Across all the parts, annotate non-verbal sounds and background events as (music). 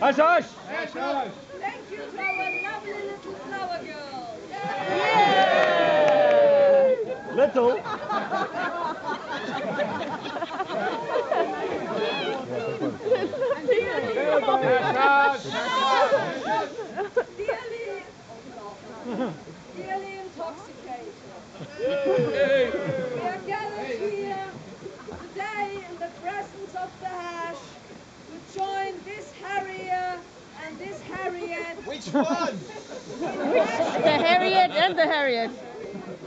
Ashush! Ashush! Thank you for our lovely little flower girl. Yeah. Little? little. One? (laughs) The Harriet and the Harriet.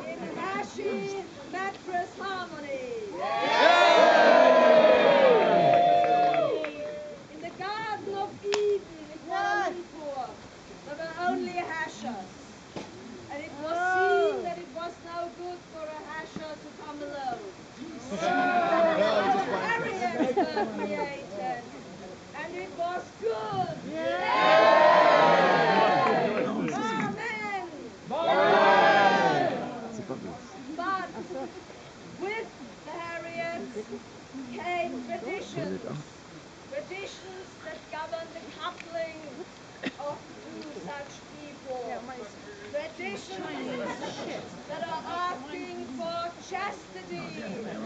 in Hashy Mattress Harmony. In the Garden of Eden in Kuala Lumpur, there were only hashers. And it was seen that it was no good for a hasher to come alone. So Harriets were created. And it was good. Amen. But with the Harriets came traditions. Traditions that govern the coupling of two such people. Traditions that are asking for chastity.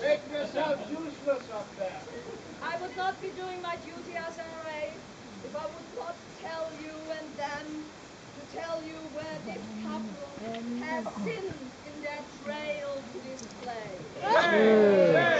Make yourself useless up there. I would not be doing my duty as an RA if I would not tell you and them to tell you where this couple has sinned in their trail to this place.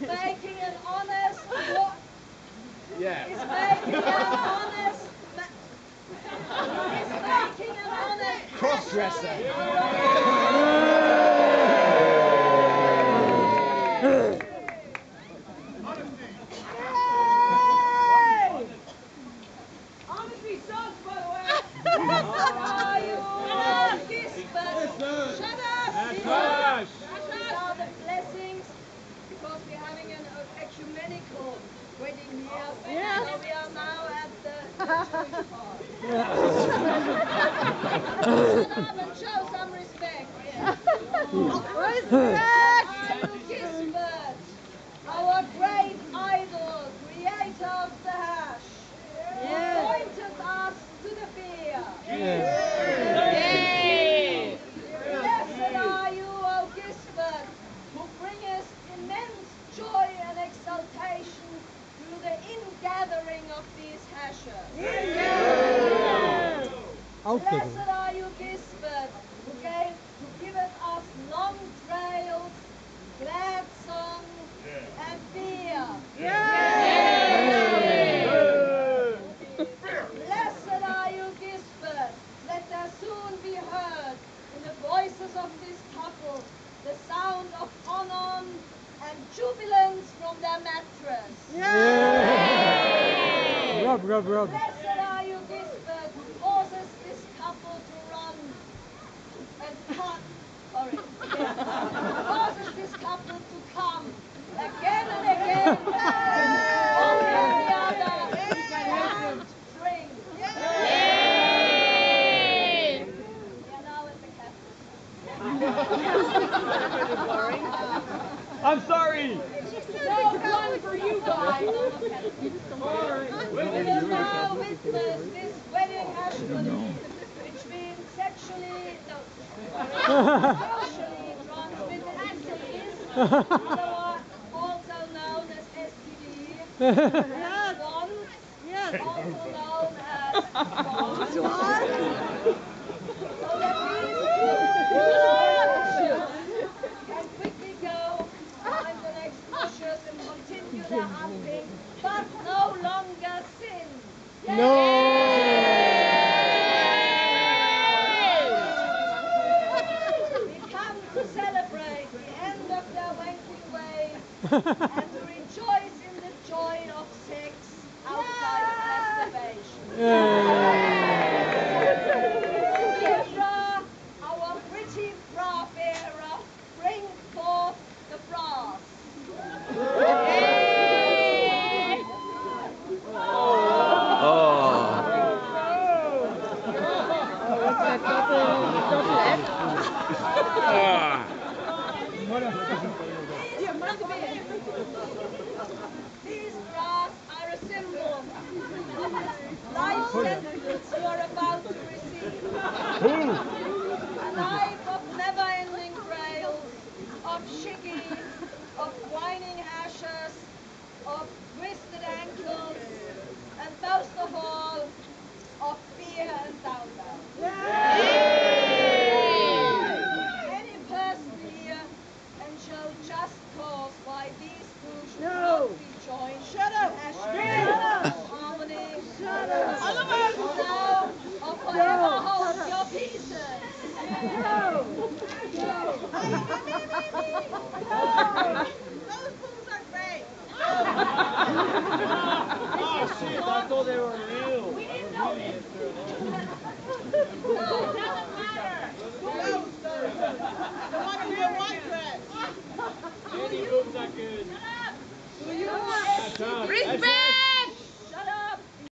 making an honest wo- Yeah. is making an honest ma- is making an honest Cross-dresser. Honesty sucks, by the way. Are you all Gisbert? Shut up! These are, Hush! these are the blessings because we're having an uh, ecumenical wedding here. Yeah. (laughs) We are now at the Jewish part. Shut up and show some respect. Respect! of these ashes. Amen. Blessed I'm sorry. No one for you guys. We will now witness this wedding happening between sexually, no, sexually transmitted disease, also known as STD, one, also known as (laughs) and to rejoice in the joy of sex outside of masturbation. Petra, our pretty bra bearer, bring forth the brass. Oh. Ah. These brass are a symbol life oh, sentence you are about to receive. a life of never-ending trials, of shaking thought they were real. We didn't know it doesn't matter. I want to be a white dress. Any boobs are good. Respect!